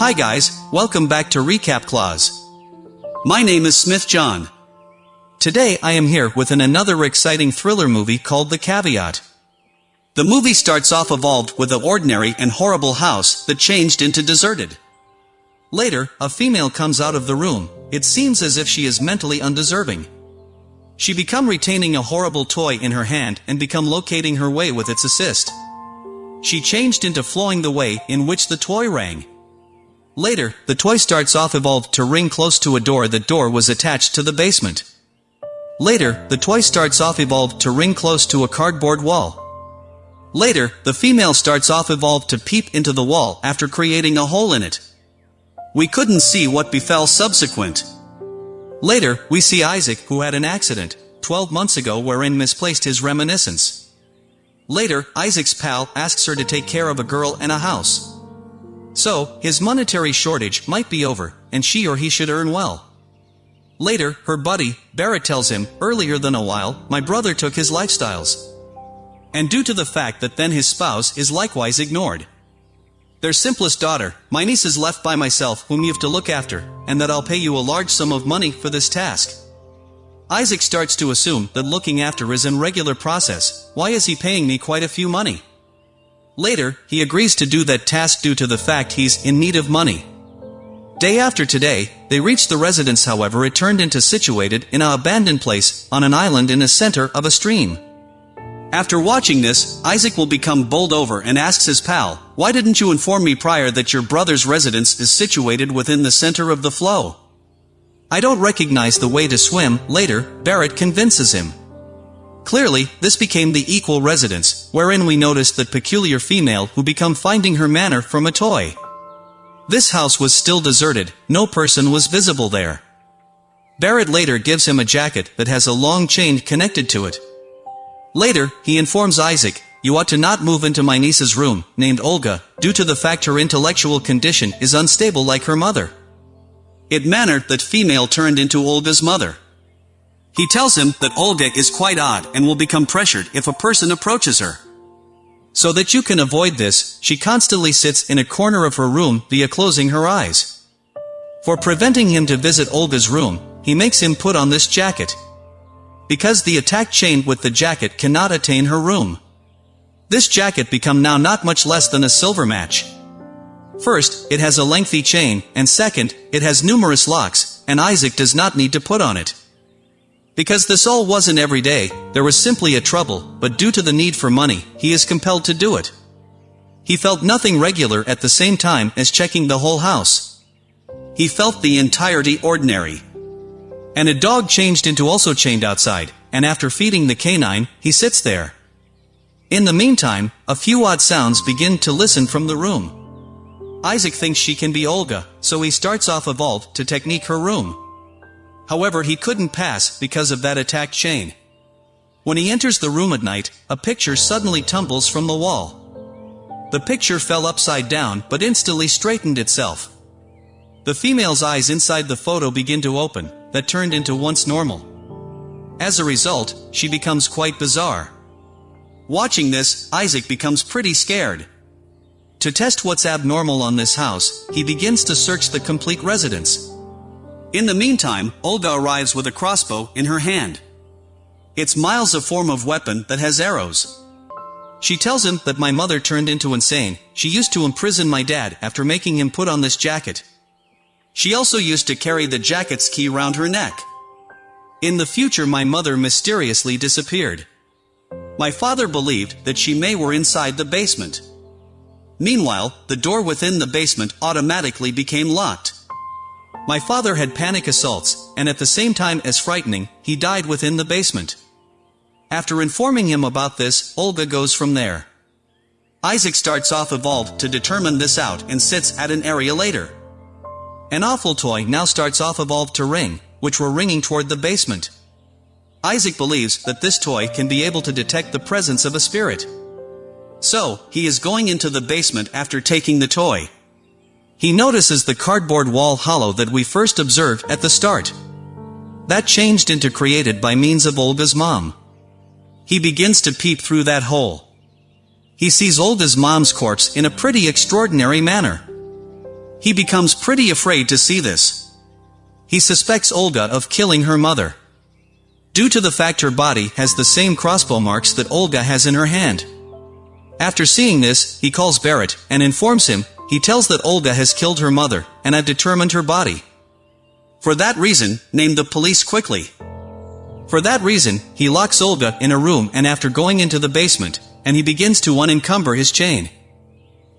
Hi guys, welcome back to Recap Clause. My name is Smith John. Today I am here with an another exciting thriller movie called The Caveat. The movie starts off evolved with an ordinary and horrible house that changed into deserted. Later, a female comes out of the room, it seems as if she is mentally undeserving. She become retaining a horrible toy in her hand and become locating her way with its assist. She changed into flowing the way in which the toy rang. Later, the toy starts off evolved to ring close to a door that door was attached to the basement. Later, the toy starts off evolved to ring close to a cardboard wall. Later, the female starts off evolved to peep into the wall after creating a hole in it. We couldn't see what befell subsequent. Later, we see Isaac who had an accident, 12 months ago wherein misplaced his reminiscence. Later, Isaac's pal asks her to take care of a girl and a house. So, his monetary shortage might be over, and she or he should earn well. Later, her buddy, Barrett tells him, earlier than a while, my brother took his lifestyles. And due to the fact that then his spouse is likewise ignored. Their simplest daughter, my niece is left by myself whom you have to look after, and that I'll pay you a large sum of money for this task. Isaac starts to assume that looking after is an regular process, why is he paying me quite a few money? Later, he agrees to do that task due to the fact he's in need of money. Day after today, they reach the residence however it turned into situated in a abandoned place, on an island in the center of a stream. After watching this, Isaac will become bowled over and asks his pal, why didn't you inform me prior that your brother's residence is situated within the center of the flow? I don't recognize the way to swim, later, Barrett convinces him. Clearly, this became the equal residence, wherein we noticed that peculiar female who become finding her manner from a toy. This house was still deserted, no person was visible there. Barrett later gives him a jacket that has a long chain connected to it, Later, he informs Isaac, you ought to not move into my niece's room, named Olga, due to the fact her intellectual condition is unstable like her mother. It mannered that female turned into Olga's mother. He tells him that Olga is quite odd and will become pressured if a person approaches her. So that you can avoid this, she constantly sits in a corner of her room via closing her eyes. For preventing him to visit Olga's room, he makes him put on this jacket, because the attack chain with the jacket cannot attain her room. This jacket become now not much less than a silver match. First, it has a lengthy chain, and second, it has numerous locks, and Isaac does not need to put on it. Because this all wasn't every day, there was simply a trouble, but due to the need for money, he is compelled to do it. He felt nothing regular at the same time as checking the whole house. He felt the entirety ordinary. And a dog changed into also chained outside, and after feeding the canine, he sits there. In the meantime, a few odd sounds begin to listen from the room. Isaac thinks she can be Olga, so he starts off evolved to technique her room. However he couldn't pass because of that attack chain. When he enters the room at night, a picture suddenly tumbles from the wall. The picture fell upside down but instantly straightened itself. The female's eyes inside the photo begin to open, that turned into once normal. As a result, she becomes quite bizarre. Watching this, Isaac becomes pretty scared. To test what's abnormal on this house, he begins to search the complete residence. In the meantime, Olga arrives with a crossbow in her hand. It's Miles a form of weapon that has arrows. She tells him that my mother turned into insane, she used to imprison my dad after making him put on this jacket. She also used to carry the jacket's key round her neck. In the future my mother mysteriously disappeared. My father believed that she may were inside the basement. Meanwhile, the door within the basement automatically became locked. My father had panic assaults, and at the same time as frightening, he died within the basement. After informing him about this, Olga goes from there. Isaac starts off evolved to determine this out and sits at an area later. An awful toy now starts off evolved to ring, which were ringing toward the basement. Isaac believes that this toy can be able to detect the presence of a spirit. So, he is going into the basement after taking the toy. He notices the cardboard wall hollow that we first observed at the start. That changed into created by means of Olga's mom. He begins to peep through that hole. He sees Olga's mom's corpse in a pretty extraordinary manner. He becomes pretty afraid to see this. He suspects Olga of killing her mother. Due to the fact her body has the same crossbow marks that Olga has in her hand. After seeing this, he calls Barrett, and informs him, he tells that Olga has killed her mother, and had determined her body. For that reason, name the police quickly. For that reason, he locks Olga in a room and after going into the basement, and he begins to unencumber his chain.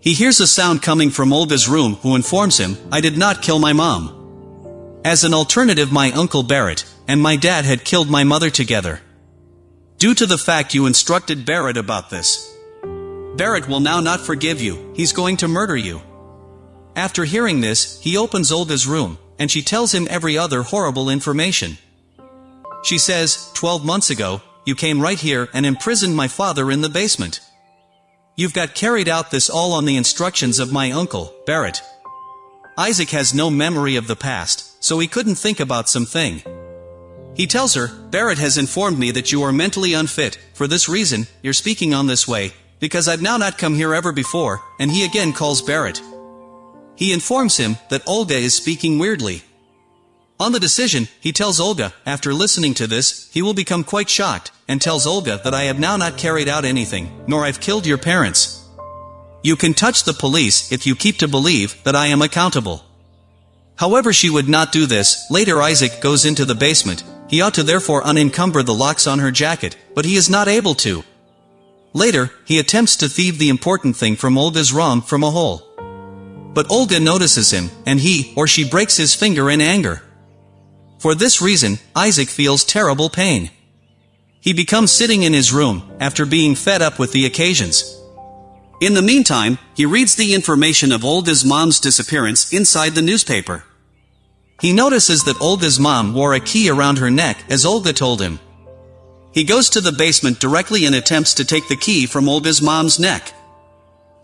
He hears a sound coming from Olga's room who informs him, I did not kill my mom. As an alternative my uncle Barrett, and my dad had killed my mother together. Due to the fact you instructed Barrett about this. Barrett will now not forgive you, he's going to murder you. After hearing this, he opens Olga's room, and she tells him every other horrible information. She says, 12 months ago, you came right here and imprisoned my father in the basement. You've got carried out this all on the instructions of my uncle, Barrett. Isaac has no memory of the past, so he couldn't think about something. He tells her, Barrett has informed me that you are mentally unfit, for this reason, you're speaking on this way, because I've now not come here ever before, and he again calls Barrett. He informs him that Olga is speaking weirdly, on the decision, he tells Olga, after listening to this, he will become quite shocked, and tells Olga that I have now not carried out anything, nor I've killed your parents. You can touch the police if you keep to believe that I am accountable. However she would not do this, later Isaac goes into the basement, he ought to therefore unencumber the locks on her jacket, but he is not able to. Later, he attempts to thieve the important thing from Olga's room from a hole. But Olga notices him, and he, or she breaks his finger in anger. For this reason, Isaac feels terrible pain. He becomes sitting in his room, after being fed up with the occasions. In the meantime, he reads the information of Olga's mom's disappearance inside the newspaper. He notices that Olga's mom wore a key around her neck as Olga told him. He goes to the basement directly and attempts to take the key from Olga's mom's neck.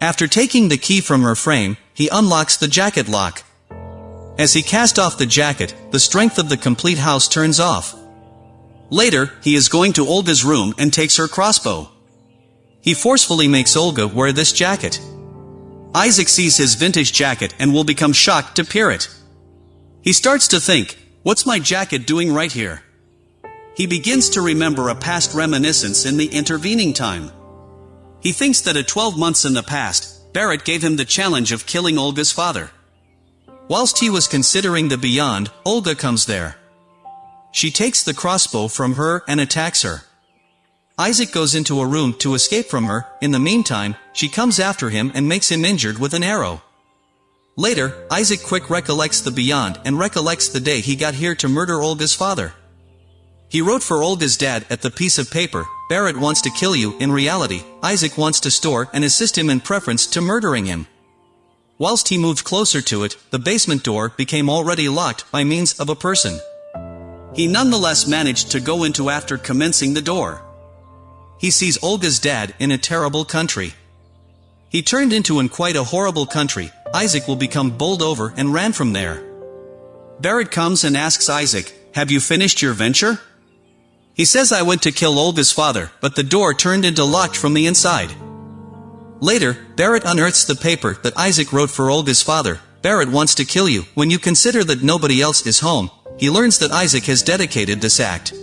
After taking the key from her frame, he unlocks the jacket lock. As he cast off the jacket, the strength of the complete house turns off. Later, he is going to Olga's room and takes her crossbow. He forcefully makes Olga wear this jacket. Isaac sees his vintage jacket and will become shocked to peer it. He starts to think, what's my jacket doing right here? He begins to remember a past reminiscence in the intervening time. He thinks that at 12 months in the past, Barrett gave him the challenge of killing Olga's father. Whilst he was considering the beyond, Olga comes there. She takes the crossbow from her and attacks her. Isaac goes into a room to escape from her, in the meantime, she comes after him and makes him injured with an arrow. Later, Isaac quick recollects the beyond and recollects the day he got here to murder Olga's father. He wrote for Olga's dad at the piece of paper, Barrett wants to kill you, in reality, Isaac wants to store and assist him in preference to murdering him. Whilst he moved closer to it, the basement door became already locked by means of a person. He nonetheless managed to go into after commencing the door. He sees Olga's dad in a terrible country. He turned into in quite a horrible country, Isaac will become bowled over and ran from there. Barrett comes and asks Isaac, have you finished your venture? He says I went to kill Olga's father, but the door turned into locked from the inside. Later, Barrett unearths the paper that Isaac wrote for Olga's father. Barrett wants to kill you. When you consider that nobody else is home, he learns that Isaac has dedicated this act.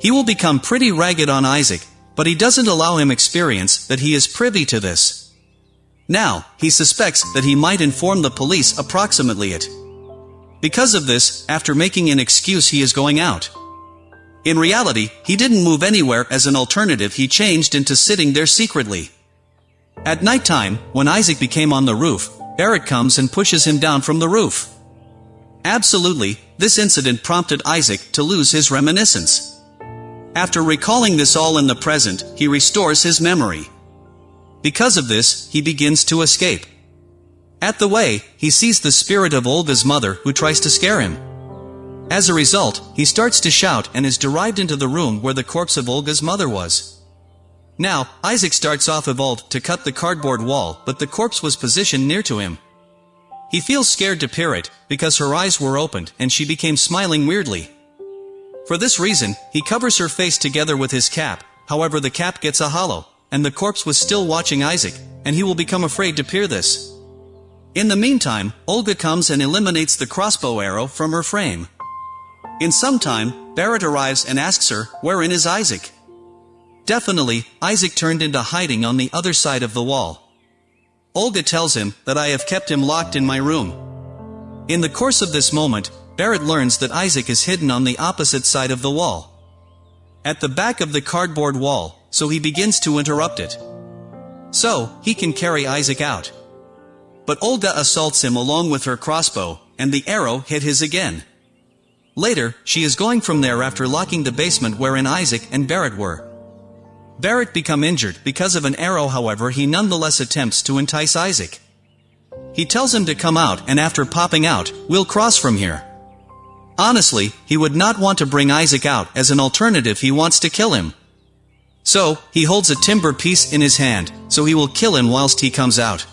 He will become pretty ragged on Isaac, but he doesn't allow him experience that he is privy to this. Now, he suspects that he might inform the police approximately it. Because of this, after making an excuse he is going out. In reality, he didn't move anywhere as an alternative he changed into sitting there secretly. At night time, when Isaac became on the roof, Barrett comes and pushes him down from the roof. Absolutely, this incident prompted Isaac to lose his reminiscence. After recalling this all in the present, he restores his memory. Because of this, he begins to escape. At the way, he sees the spirit of Olga's mother who tries to scare him. As a result, he starts to shout and is derived into the room where the corpse of Olga's mother was. Now, Isaac starts off evolved to cut the cardboard wall, but the corpse was positioned near to him. He feels scared to peer it, because her eyes were opened and she became smiling weirdly. For this reason, he covers her face together with his cap, however the cap gets a hollow, and the corpse was still watching Isaac, and he will become afraid to peer this. In the meantime, Olga comes and eliminates the crossbow arrow from her frame. In some time, Barrett arrives and asks her, wherein is Isaac? Definitely, Isaac turned into hiding on the other side of the wall. Olga tells him that I have kept him locked in my room. In the course of this moment, Barrett learns that Isaac is hidden on the opposite side of the wall. At the back of the cardboard wall, so he begins to interrupt it. So, he can carry Isaac out. But Olga assaults him along with her crossbow, and the arrow hit his again. Later, she is going from there after locking the basement wherein Isaac and Barrett were. Barrett become injured because of an arrow however he nonetheless attempts to entice Isaac. He tells him to come out and after popping out, we'll cross from here. Honestly, he would not want to bring Isaac out as an alternative he wants to kill him. So, he holds a timber piece in his hand, so he will kill him whilst he comes out.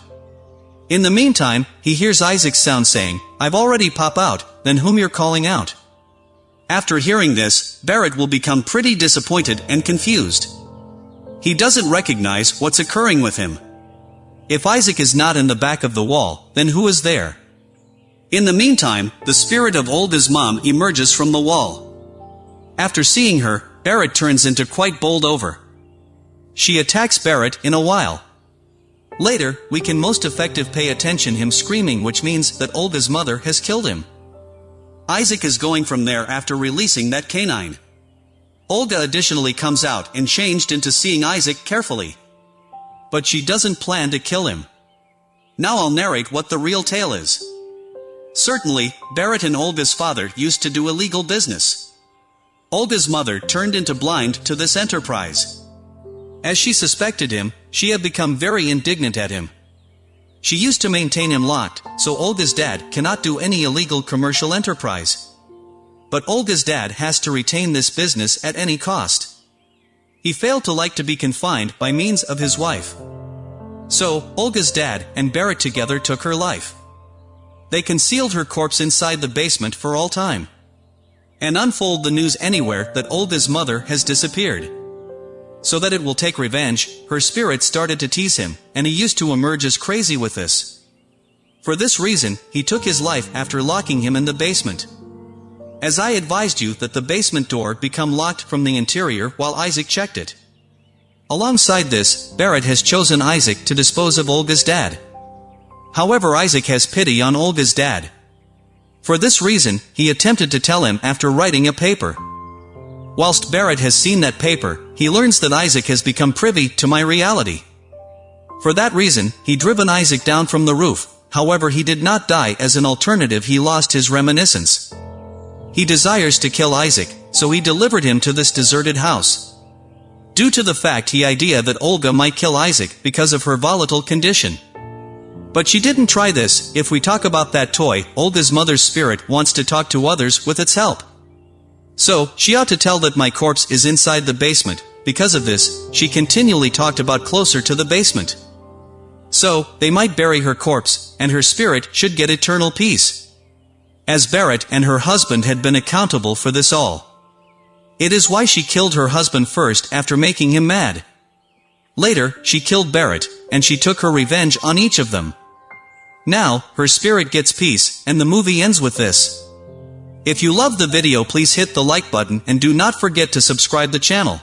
In the meantime, he hears Isaac's sound saying, I've already pop out, then whom you're calling out. After hearing this, Barrett will become pretty disappointed and confused. He doesn't recognize what's occurring with him. If Isaac is not in the back of the wall, then who is there? In the meantime, the spirit of Olga's mom emerges from the wall. After seeing her, Barrett turns into quite bold over. She attacks Barrett in a while. Later, we can most effective pay attention him screaming which means that Olga's mother has killed him. Isaac is going from there after releasing that canine. Olga additionally comes out and changed into seeing Isaac carefully. But she doesn't plan to kill him. Now I'll narrate what the real tale is. Certainly, Barrett and Olga's father used to do illegal business. Olga's mother turned into blind to this enterprise. As she suspected him, she had become very indignant at him. She used to maintain him locked, so Olga's dad cannot do any illegal commercial enterprise. But Olga's dad has to retain this business at any cost. He failed to like to be confined by means of his wife. So, Olga's dad and Barrett together took her life. They concealed her corpse inside the basement for all time. And unfold the news anywhere that Olga's mother has disappeared. So that it will take revenge, her spirit started to tease him, and he used to emerge as crazy with this. For this reason, he took his life after locking him in the basement. As I advised you that the basement door become locked from the interior while Isaac checked it. Alongside this, Barrett has chosen Isaac to dispose of Olga's dad. However Isaac has pity on Olga's dad. For this reason, he attempted to tell him after writing a paper. Whilst Barrett has seen that paper, he learns that Isaac has become privy to my reality. For that reason, he driven Isaac down from the roof, however he did not die as an alternative he lost his reminiscence. He desires to kill Isaac, so he delivered him to this deserted house. Due to the fact he idea that Olga might kill Isaac because of her volatile condition. But she didn't try this, if we talk about that toy, Olga's mother's spirit wants to talk to others with its help. So, she ought to tell that my corpse is inside the basement, because of this, she continually talked about closer to the basement. So, they might bury her corpse, and her spirit should get eternal peace. As Barrett and her husband had been accountable for this all. It is why she killed her husband first after making him mad. Later, she killed Barrett, and she took her revenge on each of them. Now, her spirit gets peace, and the movie ends with this. If you love the video please hit the like button and do not forget to subscribe the channel.